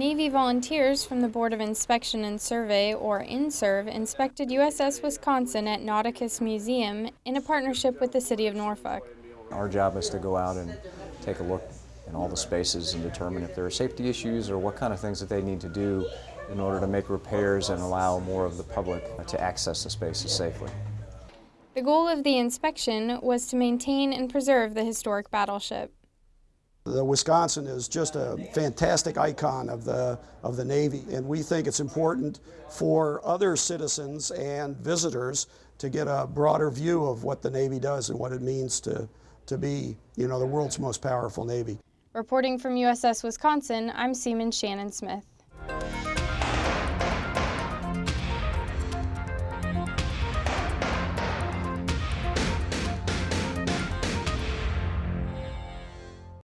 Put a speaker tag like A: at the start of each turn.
A: Navy volunteers from the Board of Inspection and Survey, or INSERV, inspected USS Wisconsin at Nauticus Museum in a partnership with the City of Norfolk.
B: Our job is to go out and take a look in all the spaces and determine if there are safety issues or what kind of things that they need to do in order to make repairs and allow more of the public to access the spaces safely.
A: The goal of the inspection was to maintain and preserve the historic battleship.
C: The Wisconsin is just a fantastic icon of the, of the Navy, and we think it's important for other citizens and visitors to get a broader view of what the Navy does and what it means to, to be, you know, the world's most powerful Navy.
A: Reporting from USS Wisconsin, I'm Seaman Shannon Smith.